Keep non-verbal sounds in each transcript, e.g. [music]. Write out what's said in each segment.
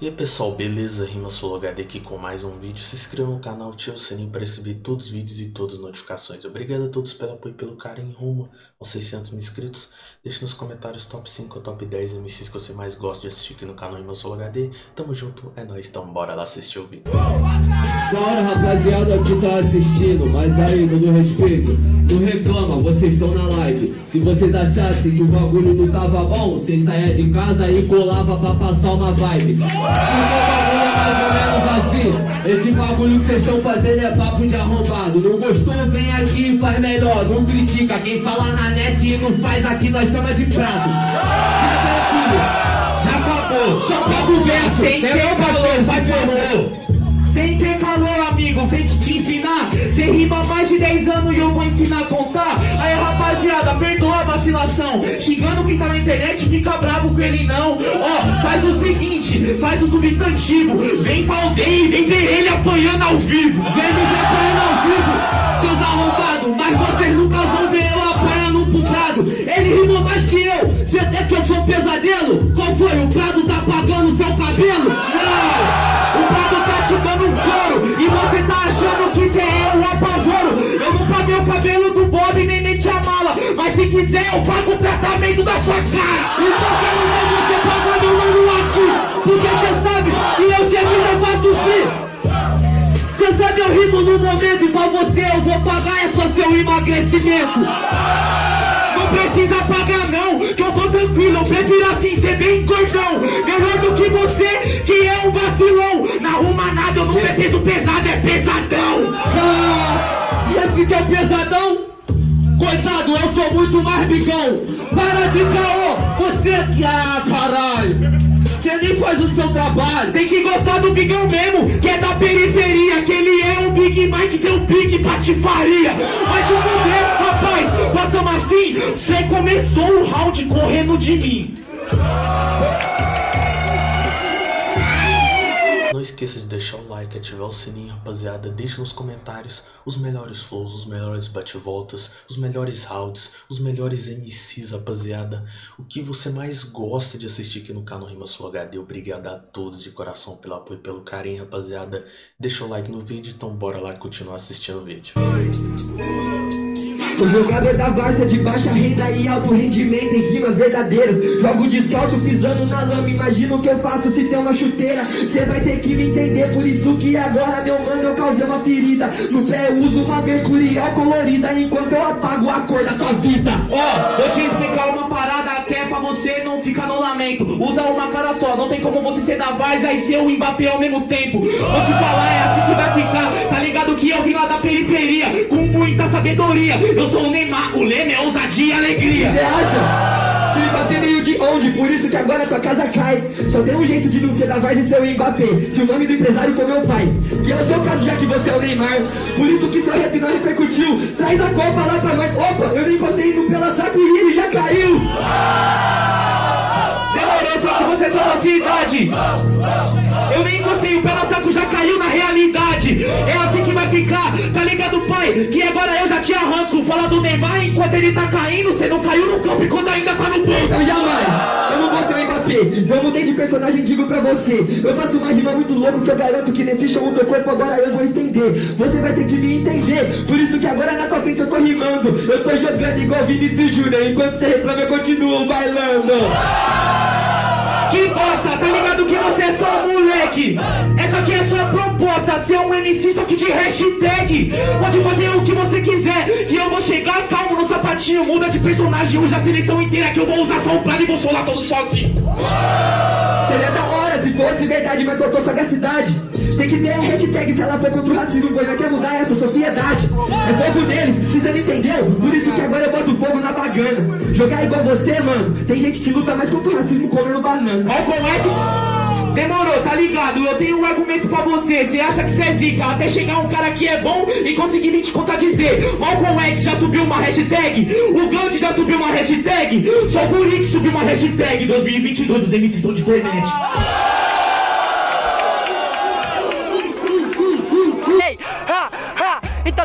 E aí pessoal, beleza? Rima HD aqui com mais um vídeo. Se inscreva no canal, ative o sininho para receber todos os vídeos e todas as notificações. Obrigado a todos pelo apoio e pelo carinho rumo aos 600 mil inscritos. Deixe nos comentários top 5 ou top 10 MCs que você mais gosta de assistir aqui no canal Rima HD. Tamo junto, é nóis, então bora lá assistir o vídeo. Da rapaziada que tá assistindo, mas aí, no respeito, não reclama, vocês estão na live. Se vocês achassem que o bagulho não tava bom, vocês saia de casa e colava pra passar uma vibe. Porque o bagulho é mais ou menos assim. Esse bagulho que vocês estão fazendo é papo de arrombado. Não gostou, vem aqui e faz melhor. Não critica. Quem fala na net e não faz aqui, nós chama de prato. Já acabou. Só pega o verso. Meu parceiro, faz favor. Sem ter calor, amigo, vem que te ensinar. Cê rima mais de 10 anos e eu vou ensinar a contar. Aí, rapaziada, perdoa a vacilação. Xingando quem tá na internet, fica bravo com ele não. Ó, faz o seguinte, faz o substantivo. Vem pra aldeia e vem ver ele apanhando ao vivo. Vem me ver apanhando ao vivo, seus arrombados. Mas vocês nunca vão ver eu apanhando pro prado. Ele rimou mais que eu. Cê até que eu sou pesadelo? Qual foi? O prado tá apagando seu cabelo? Se quiser, eu pago o tratamento da sua cara. Então quero ver você pagando mano aqui. Porque cê sabe que eu sei que não faço frio. Cê sabe eu rimo no momento e pra você eu vou pagar é só seu emagrecimento. Não precisa pagar bigão. Para de caô, você que. Ah, caralho. Você nem faz o seu trabalho. Tem que gostar do bigão mesmo, que é da periferia. Que ele é um Big Mike, seu Big Patifaria. Mas o poder, rapaz, façamos assim. Você começou o round correndo de mim. Não esqueça de deixar o like, ativar o sininho, rapaziada. Deixe nos comentários os melhores flows, os melhores bate-voltas, os melhores rounds, os melhores MCs, rapaziada. O que você mais gosta de assistir aqui no canal Rima Sul HD. Obrigado a todos de coração pelo apoio e pelo carinho, rapaziada. Deixa o like no vídeo, então bora lá continuar assistindo o vídeo. Sou jogador da Várzea de baixa renda e alto rendimento em rimas verdadeiras. Jogo descalço pisando na lama, imagina o que eu faço se tem uma chuteira. Cê vai ter que me entender, por isso que agora, meu mano, eu causei uma ferida. No pé eu uso uma mercurial colorida, enquanto eu apago a cor da tua vida. Ó, oh, vou te explicar uma parada ficar no lamento. Usa uma cara só, não tem como você ser da Várzea e ser o Mbappé ao mesmo tempo. Vou te falar, é assim que vai ficar. Tá ligado que eu vim lá da periferia, com muita sabedoria. Eu sou o Neymar, o lema é ousadia e alegria. Você acha? Bater meio de onde? Por isso que agora tua casa cai. Só tem um jeito de não ser da Varsa e ser o Mbappé. Se o nome do empresário for meu pai. Que é o seu caso, já que você é o Neymar. Por isso que seu rap não repercutiu. Traz a copa lá pra nós. Opa, eu nem encostei no pela saco e ele já caiu. Só que você só da cidade. Eu nem encostei, o pela saco já caiu na realidade. É assim que vai ficar, tá ligado, pai? Que agora eu já te arranco. Fala do Neymar enquanto ele tá caindo. Você não caiu no campo e quando ainda tá no banco. Eu não vou ser Mbappé. Eu mudei de personagem, digo pra você. Eu faço uma rima muito louco que eu garanto que nesse show o teu corpo agora eu vou estender. Você vai ter que me entender. Por isso que agora na tua frente eu tô rimando. Eu tô jogando igual Vinicius Júnior. Enquanto você reclama, eu continuo bailando. Que bosta, tá ligado que você é só um moleque. Essa aqui é sua proposta, ser um MC só que de hashtag. Pode fazer o que você quiser. Que eu vou chegar calmo no sapatinho. Muda de personagem, usa a seleção inteira Que eu vou usar só o plano e vou solar todo sozinho. Seria da hora se fosse verdade, mas faltou sagacidade Tem que ter a hashtag se ela for contra o racismo Pois vai quer mudar essa sociedade É fogo deles, se você não entendeu Por isso que agora eu boto fogo na bagana Jogar igual você, mano Tem gente que luta mais contra o racismo comendo banana Malcolm X Demorou, tá ligado? Eu tenho um argumento pra você. Você acha que você é zica até chegar um cara que é bom e conseguir me contradizer. Malcolm X já subiu uma hashtag. O Gandhi já subiu uma hashtag. Só o Buri que subiu uma hashtag. 2022 os MCs estão de internet.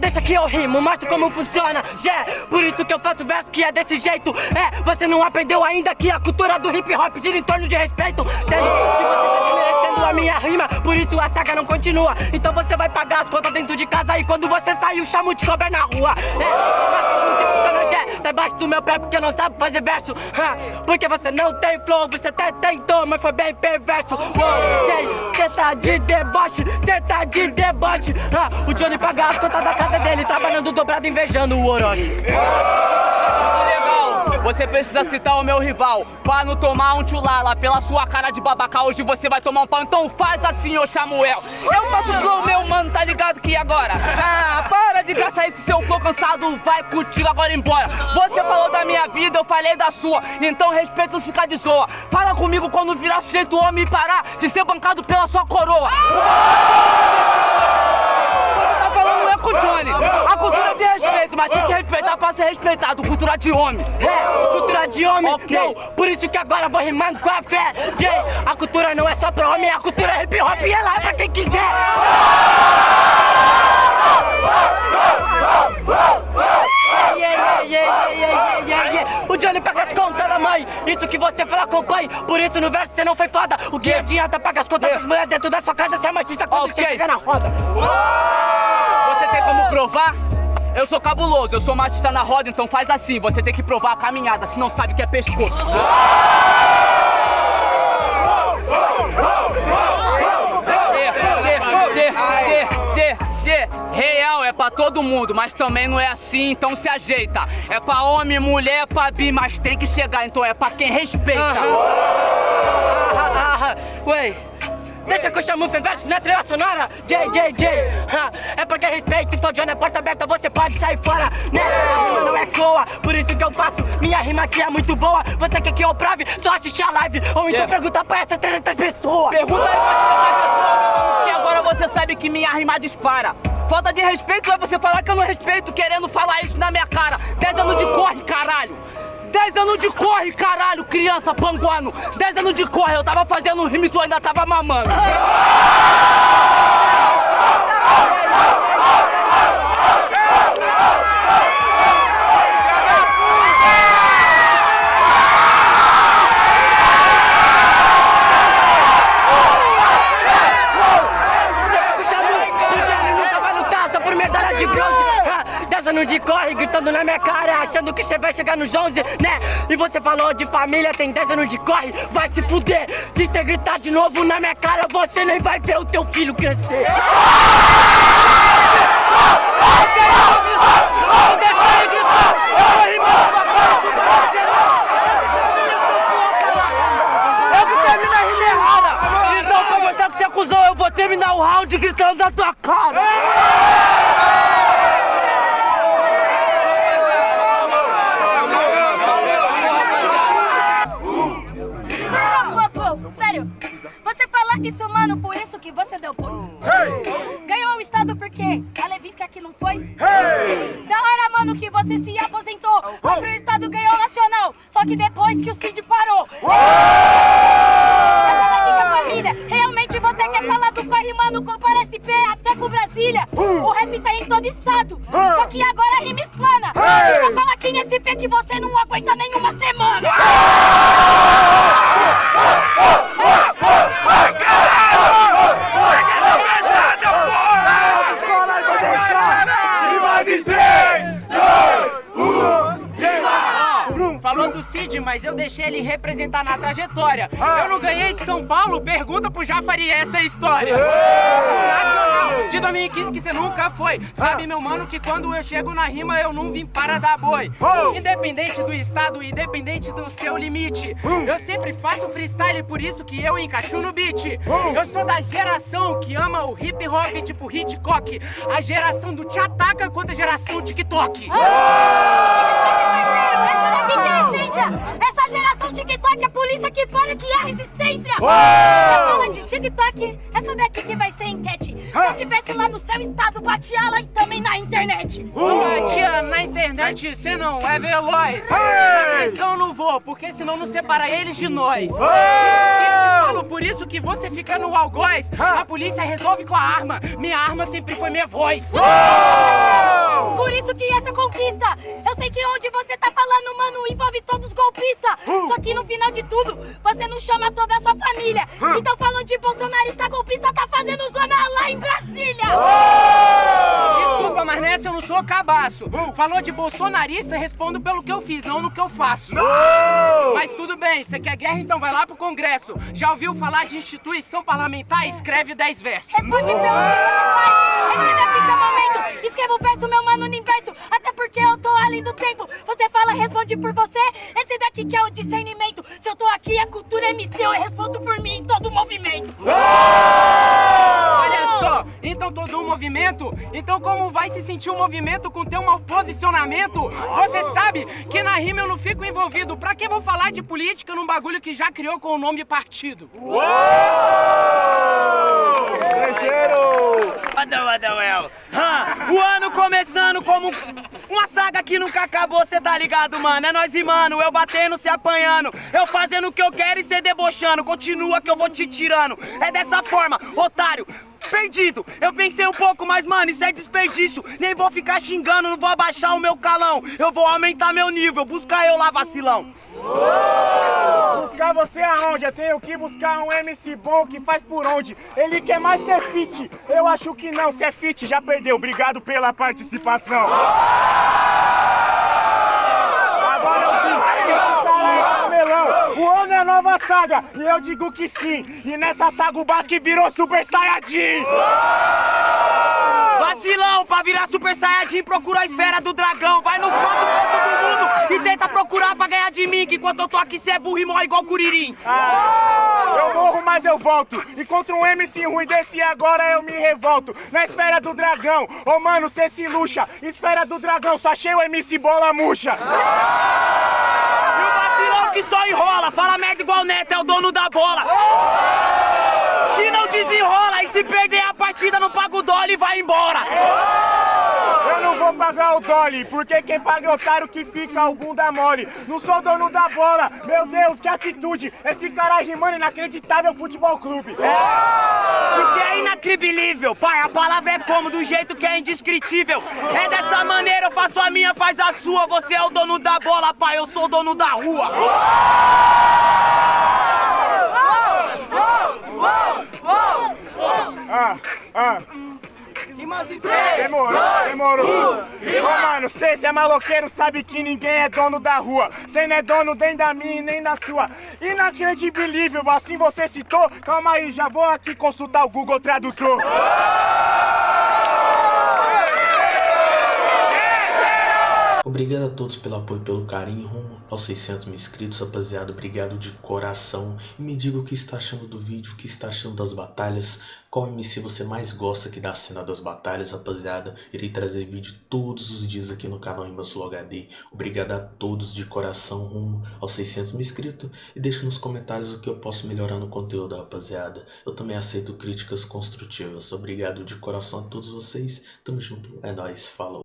Deixa que eu rimo, mostro como funciona Já por isso que eu faço verso que é desse jeito É, você não aprendeu ainda que a cultura do hip hop gira em torno de respeito Sendo que você tá desmerecendo a minha rima, por isso a saga não continua. Então você vai pagar as contas dentro de casa e quando você sair, o chamo de cobra na rua. É, mas que funciona, já tá embaixo do meu pé porque não sabe fazer verso. Ha, porque você não tem flow, você até tentou, mas foi bem perverso. Ok, cê tá de deboche, cê tá de deboche. Ha, o Johnny paga as contas da casa dele, trabalhando dobrado, invejando o Orochi. Você precisa citar o meu rival. Pra não tomar um tchulala Pela sua cara de babaca Hoje você vai tomar um pau. Então faz assim, ô Samuel. Eu faço flow, meu mano, tá ligado que agora? Ah, para de caçar esse seu flow cansado. Vai contigo agora embora. Você falou da minha vida, eu falei da sua. Então respeito não ficar de zoa. Fala comigo quando virar sujeito homem e parar De ser bancado pela sua coroa. Tá falando é com o Johnny. Mas tem que respeitar pra ser respeitado. Cultura de homem. É, cultura de homem, Ok. não, por isso que agora vou rimando com a fé. Jay, a cultura não é só pra homem, a cultura é hip hop e ela é pra quem quiser. Yeah, yeah, yeah. O Johnny paga as contas da mãe, isso que você fala com o pai, por isso no verso você não foi foda. O que adianta pagar as contas das mulheres dentro da sua casa, você é machista quando Ok. você chega na roda. Você tem como provar? Eu sou cabuloso, eu sou machista na roda, então faz assim. Você tem que provar a caminhada, se não sabe que é pescoço. Real é pra todo mundo, mas também não é assim, então se ajeita. É pra homem, mulher, pra bi, mas tem que chegar, então é pra quem respeita. [laughs] Ué, deixa que eu chamo o verso na trilha sonora J, J, J ah, É porque respeito, então Johnny é porta aberta Você pode sair fora, né? A rima não é coa, por isso que eu faço Minha rima aqui é muito boa Você quer que eu prove? Só assistir a live Ou então Yeah. pergunta pra essas 300 pessoas Pergunta aí pra que agora você sabe que minha rima dispara. Falta de respeito é você falar que eu não respeito, querendo falar isso na minha cara. 10 anos de corre, caralho. 10 anos de corre, caralho, criança panguano. 10 anos de corre, eu tava fazendo rima e tu ainda tava mamando. [laughs] Puxa muito, porque ele nunca vai lutar só por medalha de bronze. Anos de corre, gritando na minha cara, achando que você vai chegar nos 11, né? E você falou de família, tem 10 anos de corre, vai se fuder. Se você gritar de novo na minha cara, você nem vai ver o teu filho crescer. Eu. Então, vou terminar o round gritando na tua cara. Isso, mano, por isso que você deu pô. Ganhou o estado por quê? A Levinsky aqui não foi? Da hora, mano, que você se aposentou. Foi pro estado, ganhou o nacional. Só que depois que o Cid parou. Essa daqui que é família. Realmente você quer falar do corre, mano, compara SP até com Brasília. O rap tá em todo estado. Só que agora a rima explana. Só fala aqui nesse SP que você não aguenta nenhuma semana. Falou do Cid, mas eu deixei ele representar na trajetória. Eu não ganhei de São Paulo, pergunta pro Jafari essa história. De 2015 que você nunca foi. Sabe, meu mano, que quando eu chego na rima eu não vim para dar boi. Independente do estado, independente do seu limite. Eu sempre faço freestyle, por isso que eu encaixo no beat. Eu sou da geração que ama o hip hop tipo Hitchcock. A geração do te ataca contra a geração TikTok. Essa daqui que é a essência! Essa geração TikTok, a polícia que para que é resistência! Você fala de TikTok, essa daqui que vai ser enquete. Se eu tivesse lá no seu estado, batia lá e também na internet. Tia, na internet cê não é veloz. Na pressão não vou, porque senão não separa eles de nós. Eu te falo por isso que você fica no algoz. A polícia resolve com a arma. Minha arma sempre foi minha voz. Por isso que essa conquista. Eu sei que onde você tá falando, mano, envolve todos os golpistas. Só que no final de tudo, você não chama toda a sua família. Então falando de bolsonarista golpista, tá fazendo zona lá em Brasília. Desculpa, mas nessa eu não sou cabaço. Falou de bolsonarista, respondo pelo que eu fiz, não no que eu faço. Mas tudo bem, você quer guerra, então vai lá pro Congresso. Já ouviu falar de instituição parlamentar? Escreve 10 versos. Responde pelo que você faz. Esse daqui que é o momento. Escreva o verso, meu mano, no inverso. Até porque eu tô além do tempo. Você fala, responde por você. Esse daqui que é o discernimento. Se eu tô aqui, a cultura é missão. Eu respondo por mim em todo o movimento. Olha só, então todo um movimento, então como vai se sentir um movimento com teu mau posicionamento? Você sabe que na rima eu não fico envolvido, pra que vou falar de política num bagulho que já criou com o nome partido? Adão, Adão, El. Hã, O ano começando como uma saga que nunca acabou, cê tá ligado, mano? É nós e mano, eu batendo, se apanhando, eu fazendo o que eu quero e cê debochando. Continua que eu vou te tirando. É dessa forma, otário. Perdido, eu pensei um pouco, mas mano, isso é desperdício. Nem vou ficar xingando, não vou abaixar o meu calão. Eu vou aumentar meu nível, buscar eu lá, vacilão. Buscar você aonde? Eu tenho que buscar um MC bom que faz por onde? Ele quer mais ter fit. Eu acho que não, se é fit, já perdeu. Obrigado pela participação. É. O ano é nova saga, e eu digo que sim. E nessa saga o Basque virou Super Saiyajin. Vacilão, pra virar Super Saiyajin, procura a esfera do dragão. Vai nos quatro pontos do mundo e tenta procurar pra ganhar de mim. Que enquanto eu tô aqui, cê é burro e morre igual Curirim. Eu morro, mas eu volto. E contra um MC ruim desse agora eu me revolto. Na esfera do dragão, ô mano, cê se luxa. Esfera do dragão, só achei o MC bola murcha. E o vacilão que só enrola, fala merda igual Neto, é o dono da bola. Que não desenrola e se perder a partida não paga o dólar e vai embora. Vou pagar o Dolly, porque quem paga é otário que fica o bunda mole. Não sou dono da bola, meu Deus, que atitude. Esse cara rimando inacreditável futebol clube. Porque é inacribilível, pai, a palavra é como, do jeito que é indescritível. É dessa maneira, eu faço a minha, faz a sua. Você é o dono da bola, pai, eu sou o dono da rua. Ah, ah. Demorou, demorou. Ô, mano, cê, cê é maloqueiro, sabe que ninguém é dono da rua. Cê não é dono nem da minha nem da sua. Inacredibilível, assim você citou. Calma aí, já vou aqui consultar o Google Tradutor. Obrigado a todos pelo apoio, pelo carinho, rumo aos 600 mil inscritos, rapaziada, obrigado de coração. E me diga o que está achando do vídeo, o que está achando das batalhas, qual MC você mais gosta aqui da cena das batalhas, rapaziada. Irei trazer vídeo todos os dias aqui no canal Sul HD. Obrigado a todos de coração, rumo aos 600 mil inscritos. E deixe nos comentários o que eu posso melhorar no conteúdo, rapaziada. Eu também aceito críticas construtivas. Obrigado de coração a todos vocês. Tamo junto, é nóis, falou.